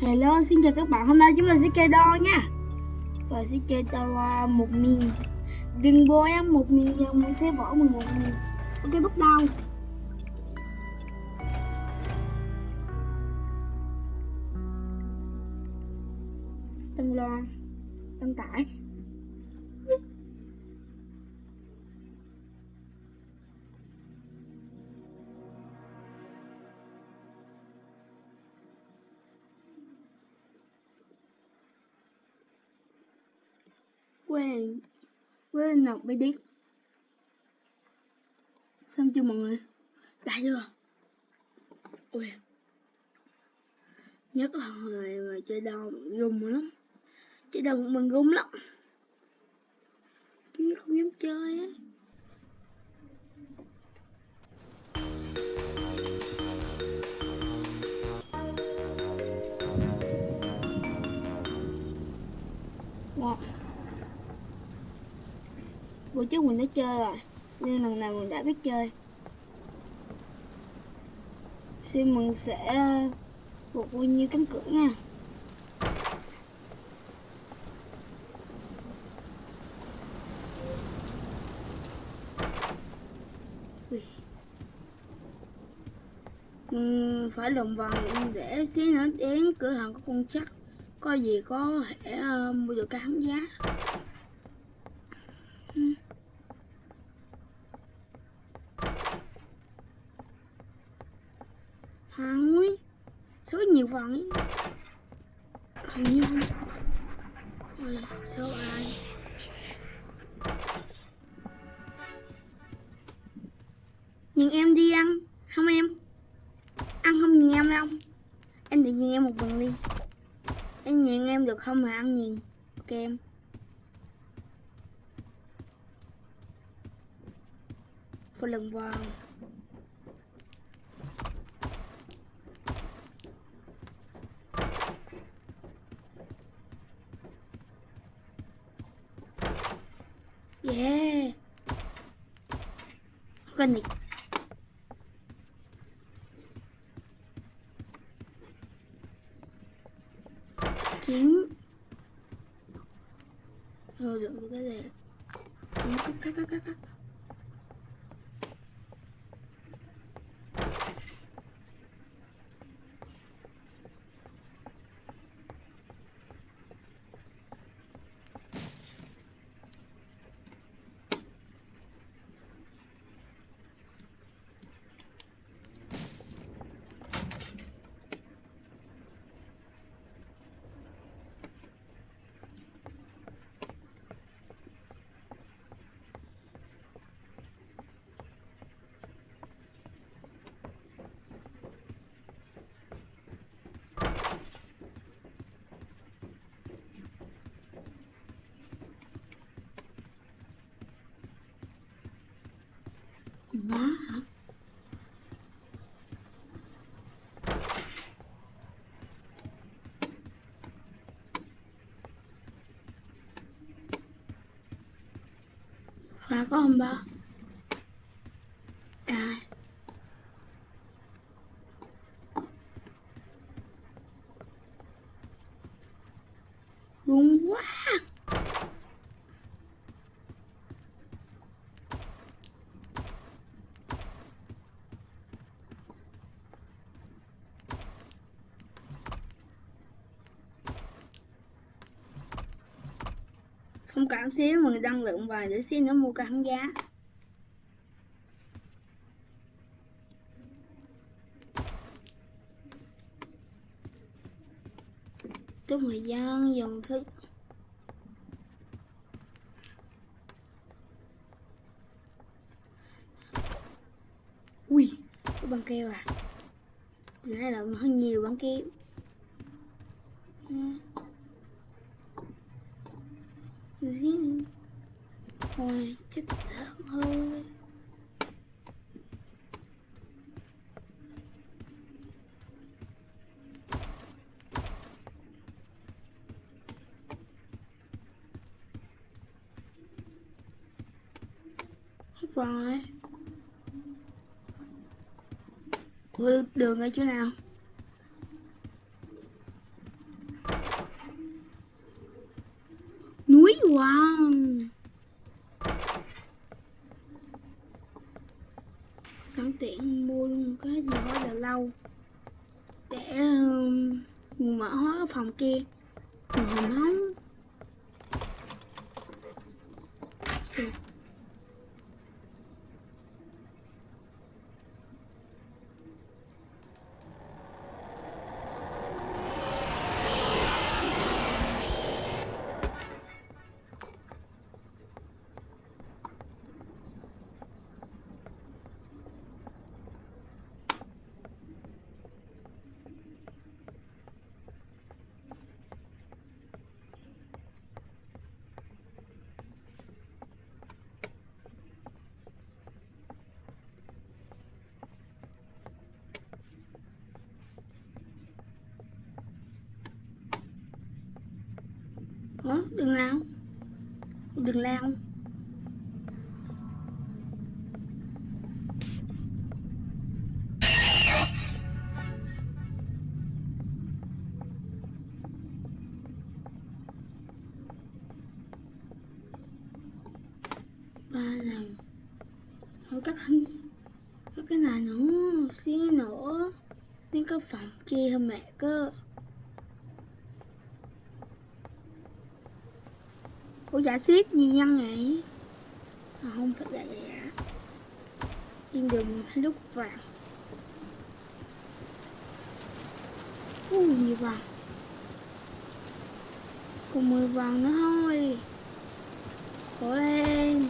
Hello, xin chào các bạn. Hôm nay chúng mình sẽ chơi đo nha. Và sẽ chơi đo à, một miền. Đừng bôi em một miền và muốn thế bỏ mình một miền. Ok, bắt đầu. Đăng loa, đăng tải. Quen với nào, bị điếc xong chưa mọi người? Đã chưa? Ui. Nhất là người mà chơi đau gùng lắm. Chơi đau mình gùng lắm. Chứ không dám chơi á. Wow bữa trước mình đã chơi rồi. Nên lần này mình đã biết chơi. Xin mình sẽ buộc bao nhiêu cánh cửa nha. Mình phải lồng vòng để xí nữa đến cửa hàng có con chắc. Có gì có thể uh, mua được cái hắn giá. ăn nghìn ok em. Phụ lần vào. Yeah. Connect Kiếm. Rồi được cái này. Cắt cắt cắt cắt cắt. Má hả? Khóa có không ba? À. Đúng quá thông cảm xíu mình đăng lượng vài để xin nữa, mua cái giá. Chúc người dân dùng thức. Ui băng keo à. Nãy là hơn nhiều băng keo. Thôi rồi. Ủa, đường ở chỗ nào? Núi wow tiện mua gì quá là lâu. Để um, mở hóa phòng kia. Mình không hóng Ủa, đừng lao Đừng lao. Ba lần. Thôi cắt hình Có cái này nữa Xí nữa Đến cái phòng kia hả mẹ cơ Ủa giả xiết gì nhân nhỉ? À, không phải là giả. Yên đường lúc vàng. Ui, nhiều vàng? Còn 10 vàng nữa thôi. Cố lên.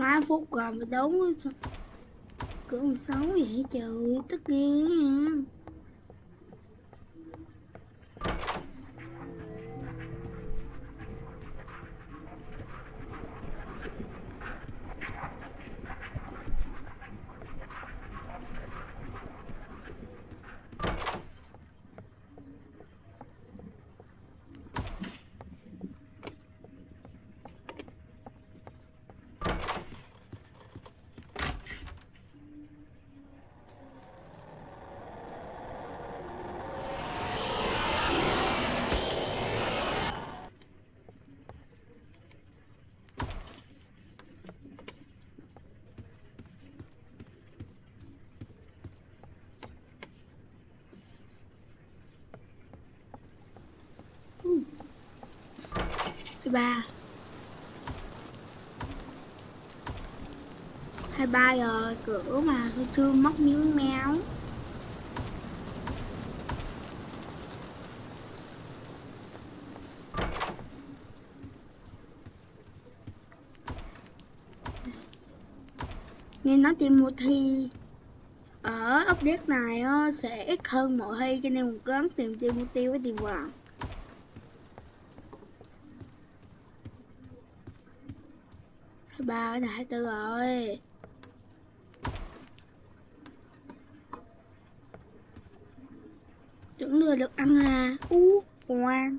Má phút rồi mà đúng Cửa 16 vậy trời Tất nhiên 23 23 rồi cửa mà tôi chưa móc miếng méo nghe nói tìm một thi ở update này sẽ ít hơn mọi thi cho nên mình cố gắng tìm tiêu mục tiêu với tìm hoàng. 23 cái hai 24 rồi. Tưởng lừa được ăn à. U, uh, ngoan.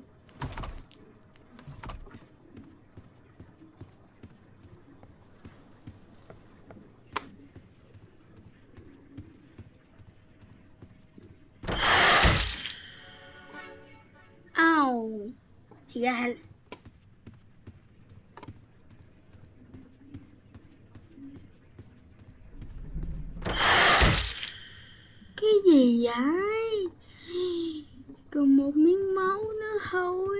Gì còn một miếng máu nữa thôi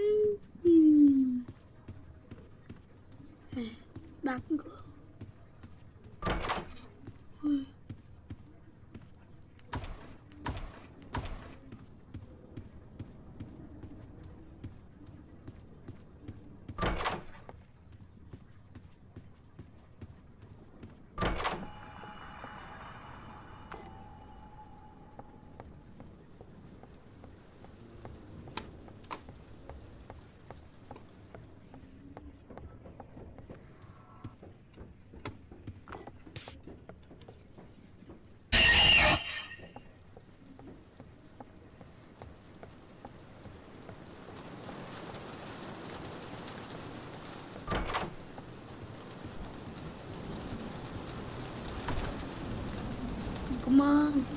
잠깐만.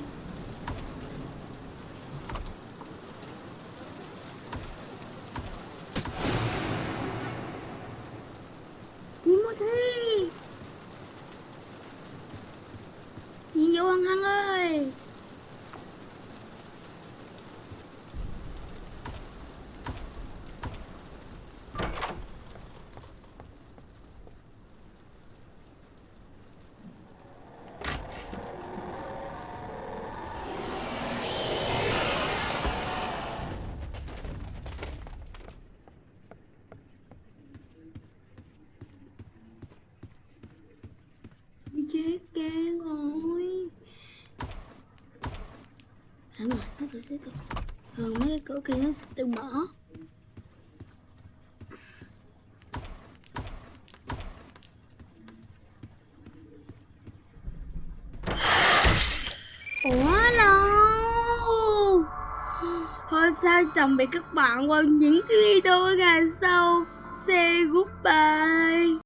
Sẽ thường mấy cái cửa kia nó sẽ tự mở. Ủa đâu thôi sao tạm biệt các bạn qua những cái video ngày sau say goodbye.